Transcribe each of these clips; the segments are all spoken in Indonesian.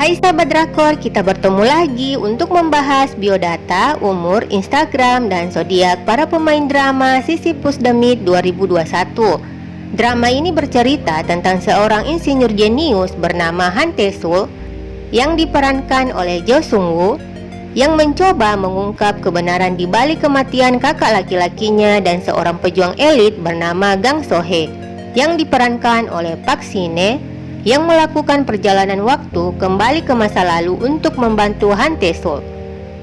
Hai sahabat drakor, kita bertemu lagi untuk membahas biodata, umur, Instagram, dan zodiak para pemain drama Sisyphus The Myth 2021. Drama ini bercerita tentang seorang insinyur jenius bernama Han Tae-sul yang diperankan oleh Jo Sung-woo yang mencoba mengungkap kebenaran di balik kematian kakak laki-lakinya dan seorang pejuang elit bernama Gang So-hee yang diperankan oleh Park Shin-hye yang melakukan perjalanan waktu kembali ke masa lalu untuk membantu Han Tae-sul.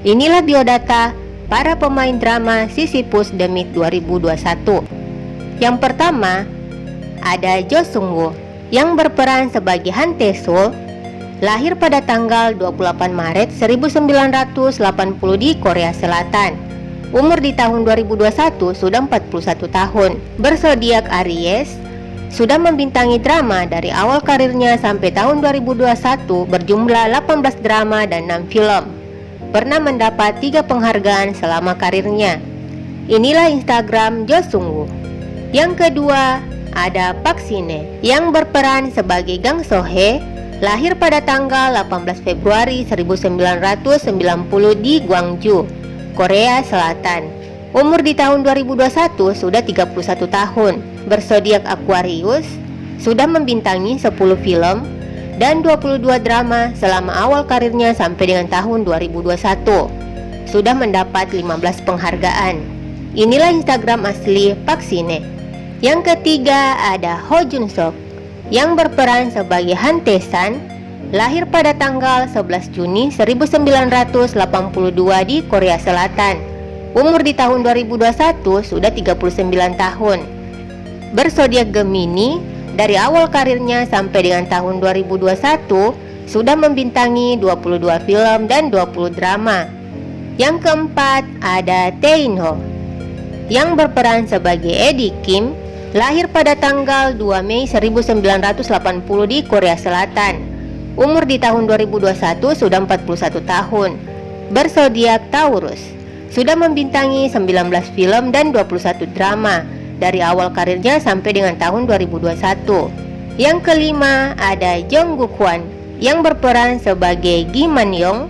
Inilah biodata para pemain drama Sisyphus Myth 2021. Yang pertama, ada Jo Sung-woo yang berperan sebagai Han Tae-sul lahir pada tanggal 28 Maret 1980 di Korea Selatan. Umur di tahun 2021 sudah 41 tahun. Bersodiak Aries, sudah membintangi drama dari awal karirnya sampai tahun 2021 berjumlah 18 drama dan 6 film. Pernah mendapat tiga penghargaan selama karirnya. Inilah Instagram Jo Sung Woo. Yang kedua, ada Park Shin-hye yang berperan sebagai Gang So-hee, lahir pada tanggal 18 Februari 1990 di Gwangju, Korea Selatan. Umur di tahun 2021 sudah 31 tahun bersodiak Aquarius, sudah membintangi 10 film dan 22 drama selama awal karirnya sampai dengan tahun 2021. Sudah mendapat 15 penghargaan. Inilah Instagram asli Park Shin-hye. Yang ketiga ada Ho Jun Sok yang berperan sebagai Han Tae-san, lahir pada tanggal 11 Juni 1982 di Korea Selatan. Umur di tahun 2021 sudah 39 tahun bersodiak Gemini dari awal karirnya sampai dengan tahun 2021 sudah membintangi 22 film dan 20 drama. Yang keempat ada Tae In Ho yang berperan sebagai Eddie Kim lahir pada tanggal 2 Mei 1980 di Korea Selatan. Umur di tahun 2021 sudah 41 tahun. Bersodiak Taurus. Sudah membintangi 19 film dan 21 drama dari awal karirnya sampai dengan tahun 2021. Yang kelima ada Jung Guk Hwan yang berperan sebagai Gi Man Yong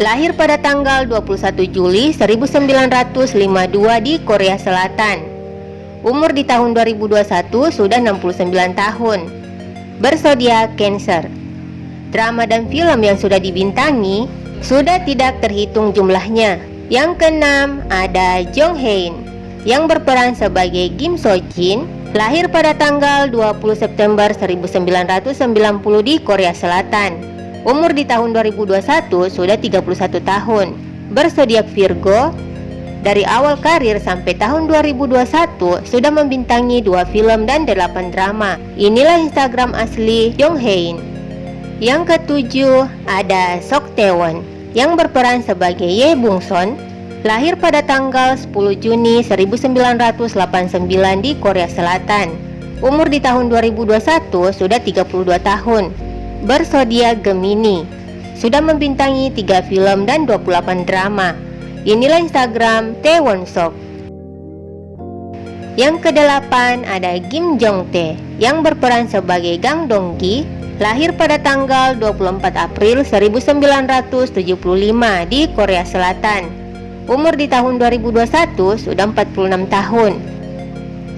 lahir pada tanggal 21 Juli 1952 di Korea Selatan. Umur di tahun 2021 sudah 69 tahun. Bersodiak Cancer. Drama dan film yang sudah dibintangi sudah tidak terhitung jumlahnya. Yang keenam ada Jong Hae yang berperan sebagai Kim So Jin lahir pada tanggal 20 September 1990 di Korea Selatan. Umur di tahun 2021 sudah 31 tahun. Bersodiak Virgo, dari awal karir sampai tahun 2021 sudah membintangi dua film dan delapan drama. Inilah Instagram asli Jong Hae Yang ketujuh ada Sok Taewon yang berperan sebagai Ye Bung Son lahir pada tanggal 10 Juni 1989 di Korea Selatan. Umur di tahun 2021 sudah 32 tahun. Bersodiak Gemini. Sudah membintangi 3 film dan 28 drama. Inilah Instagram Taewon Sok. Yang kedelapan ada Kim Jong Tae yang berperan sebagai Gang Dong Gi lahir pada tanggal 24 April 1975 di Korea Selatan. Umur di tahun 2021 sudah 46 tahun.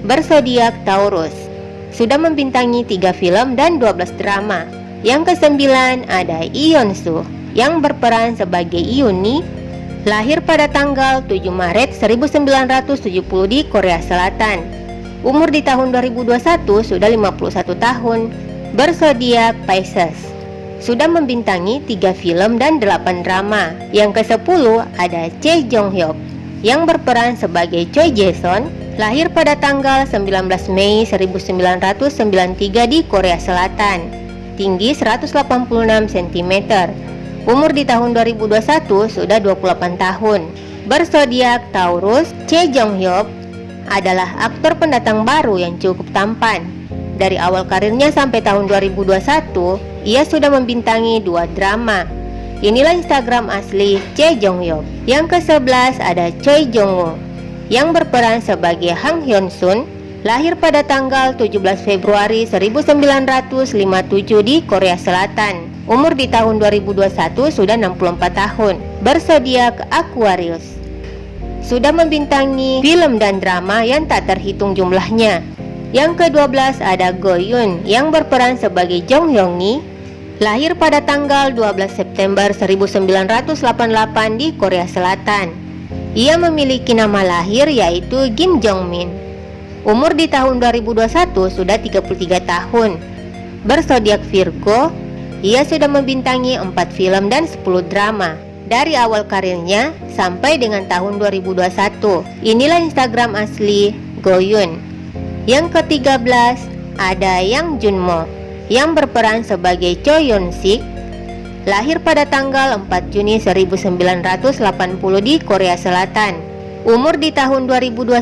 Bersodiak Taurus. Sudah membintangi 3 film dan 12 drama. Yang kesembilan ada Ion Su yang berperan sebagai Iuni lahir pada tanggal 7 Maret 1970 di Korea Selatan. Umur di tahun 2021 sudah 51 tahun. Bersodiak Pisces sudah membintangi 3 film dan 8 drama. Yang ke-10 ada Choi Jong Hyuk yang berperan sebagai Choi Jason, lahir pada tanggal 19 Mei 1993 di Korea Selatan. Tinggi 186 cm. Umur di tahun 2021 sudah 28 tahun. Bersodiak Taurus, Choi Jong Hyuk adalah aktor pendatang baru yang cukup tampan. Dari awal karirnya sampai tahun 2021, ia sudah membintangi dua drama. Inilah Instagram asli Choi Jong Hyuk. Yang ke-11 ada Choi Jong Woo yang berperan sebagai Hang Hyun Sun, lahir pada tanggal 17 Februari 1957 di Korea Selatan. Umur di tahun 2021 sudah 64 tahun. Bersodiak Aquarius. Sudah membintangi film dan drama yang tak terhitung jumlahnya. Yang ke-12 ada Go Yoon yang berperan sebagai Jong Hyung Ni Lahir pada tanggal 12 September 1988 di Korea Selatan. Ia memiliki nama lahir yaitu Kim Jong Min. Umur di tahun 2021 sudah 33 tahun. Bersodiak Virgo, ia sudah membintangi 4 film dan 10 drama dari awal karirnya sampai dengan tahun 2021. Inilah Instagram asli Goyun. Yang ke-13 ada Yang Junmo yang berperan sebagai Cho Yeon Sik lahir pada tanggal 4 Juni 1980 di Korea Selatan. Umur di tahun 2021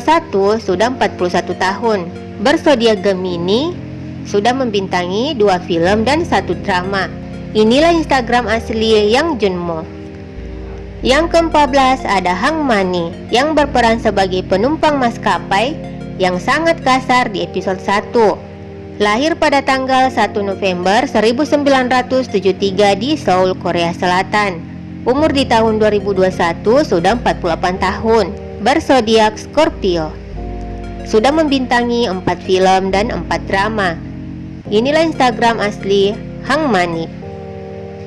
sudah 41 tahun. Bersodiak Gemini, sudah membintangi dua film dan satu drama. Inilah Instagram asli Yang Junmo. Yang ke-14 ada Hang Mani yang berperan sebagai penumpang maskapai yang sangat kasar di episode 1. Lahir pada tanggal 1 November 1973 di Seoul, Korea Selatan. Umur di tahun 2021 sudah 48 tahun. Bersodiak Scorpio. Sudah membintangi 4 film dan 4 drama. Inilah Instagram asli Hang Mani.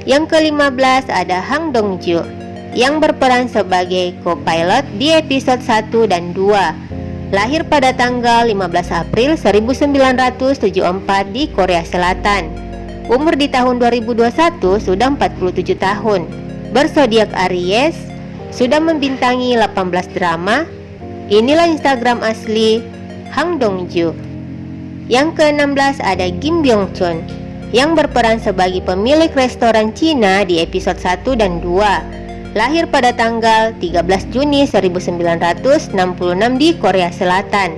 Yang ke-15 ada Hang Dongju yang berperan sebagai co-pilot di episode 1 dan 2 lahir pada tanggal 15 April 1974 di Korea Selatan. Umur di tahun 2021 sudah 47 tahun. Bersodiak Aries, sudah membintangi 18 drama. Inilah Instagram asli Hang Dongju. Yang ke-16 ada Kim Byung Chun yang berperan sebagai pemilik restoran Cina di episode 1 dan 2 lahir pada tanggal 13 Juni 1966 di Korea Selatan.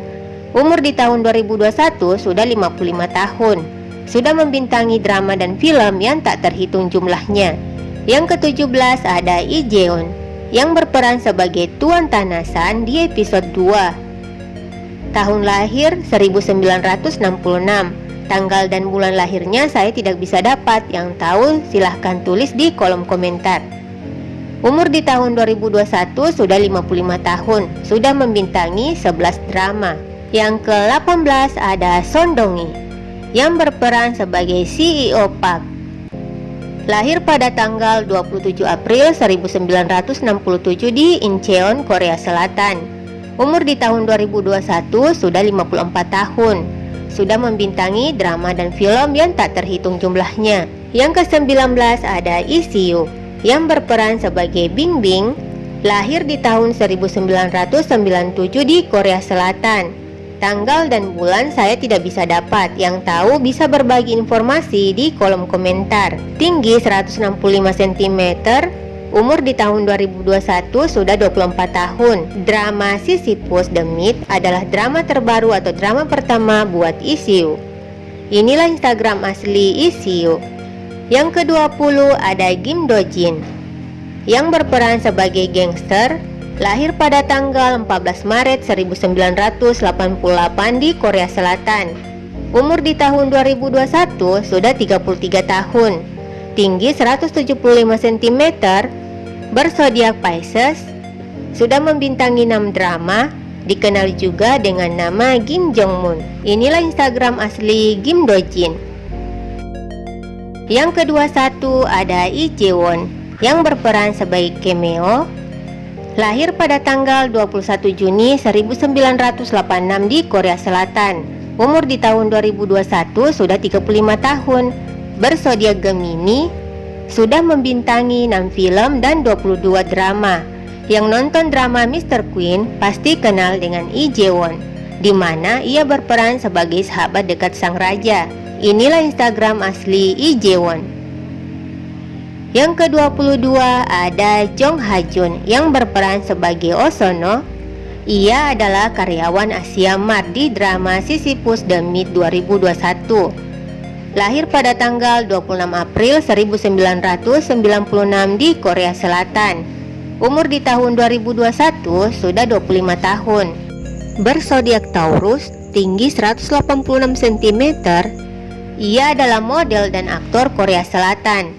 Umur di tahun 2021 sudah 55 tahun. Sudah membintangi drama dan film yang tak terhitung jumlahnya. Yang ke-17 ada Lee Jeon yang berperan sebagai Tuan Tanasan di episode 2. Tahun lahir 1966. Tanggal dan bulan lahirnya saya tidak bisa dapat. Yang tahu silahkan tulis di kolom komentar. Umur di tahun 2021 sudah 55 tahun, sudah membintangi 11 drama. Yang ke-18 ada Son Dongi yang berperan sebagai CEO Park. Lahir pada tanggal 27 April 1967 di Incheon, Korea Selatan. Umur di tahun 2021 sudah 54 tahun. Sudah membintangi drama dan film yang tak terhitung jumlahnya. Yang ke-19 ada ECU yang berperan sebagai Bing Bing lahir di tahun 1997 di Korea Selatan. Tanggal dan bulan saya tidak bisa dapat, yang tahu bisa berbagi informasi di kolom komentar. Tinggi 165 cm, umur di tahun 2021 sudah 24 tahun. Drama Sisyphus The Myth adalah drama terbaru atau drama pertama buat ECU. Inilah Instagram asli ECU. Yang ke-20 ada Kim Do Jin yang berperan sebagai gangster lahir pada tanggal 14 Maret 1988 di Korea Selatan. Umur di tahun 2021 sudah 33 tahun. Tinggi 175 cm, bersodiak Pisces, sudah membintangi 6 drama, dikenal juga dengan nama Kim Jong Moon. Inilah Instagram asli Kim Do Jin. Yang kedua satu ada Lee Jae-won yang berperan sebagai cameo lahir pada tanggal 21 Juni 1986 di Korea Selatan. Umur di tahun 2021 sudah 35 tahun. Bersodiak Gemini, sudah membintangi 6 film dan 22 drama. Yang nonton drama Mr. Queen pasti kenal dengan Lee Jae-won, di mana ia berperan sebagai sahabat dekat sang raja. Inilah Instagram asli Lee Jae-won. Yang ke-22 ada Jong Ha Jun yang berperan sebagai Osono. Ia adalah karyawan Asia Mart di drama Sisyphus The Myth 2021. Lahir pada tanggal 26 April 1996 di Korea Selatan. Umur di tahun 2021 sudah 25 tahun. Bersodiak Taurus, tinggi 186 cm, ia adalah model dan aktor Korea Selatan.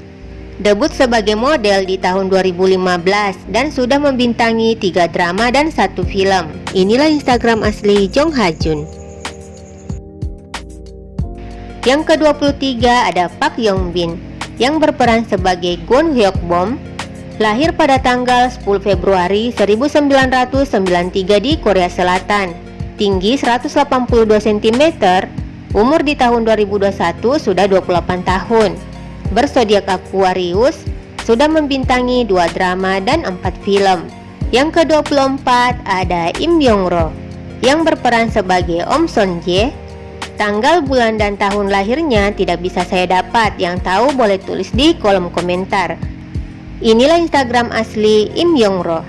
Debut sebagai model di tahun 2015 dan sudah membintangi tiga drama dan satu film. Inilah Instagram asli Jong Ha Jun. Yang ke-23 ada Park Yong Bin yang berperan sebagai Gon Hyuk Bom lahir pada tanggal 10 Februari 1993 di Korea Selatan. Tinggi 182 cm umur di tahun 2021 sudah 28 tahun. Bersodiak Aquarius sudah membintangi dua drama dan empat film. Yang ke-24 ada Im Yong Ro yang berperan sebagai Om Son Jae Tanggal, bulan, dan tahun lahirnya tidak bisa saya dapat. Yang tahu boleh tulis di kolom komentar. Inilah Instagram asli Im Yong Ro.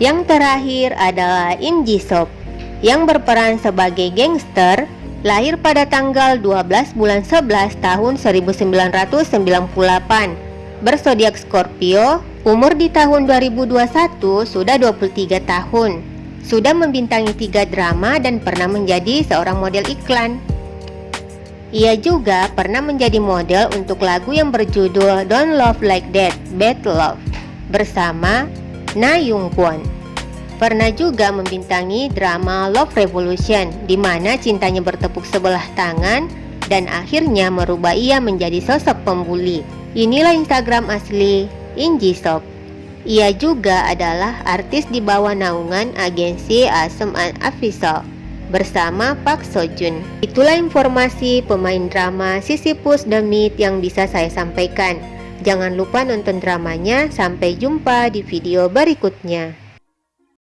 Yang terakhir adalah Im Ji Sop yang berperan sebagai gangster lahir pada tanggal 12 bulan 11 tahun 1998 bersodiak Scorpio umur di tahun 2021 sudah 23 tahun sudah membintangi tiga drama dan pernah menjadi seorang model iklan ia juga pernah menjadi model untuk lagu yang berjudul Don't Love Like That, Bad Love bersama Na Yung Kwon. Pernah juga membintangi drama Love Revolution di mana cintanya bertepuk sebelah tangan dan akhirnya merubah ia menjadi sosok pembuli. Inilah Instagram asli Inji Shop. Ia juga adalah artis di bawah naungan agensi Asem Official bersama Park Sojun. Itulah informasi pemain drama Sisyphus Myth yang bisa saya sampaikan. Jangan lupa nonton dramanya, sampai jumpa di video berikutnya.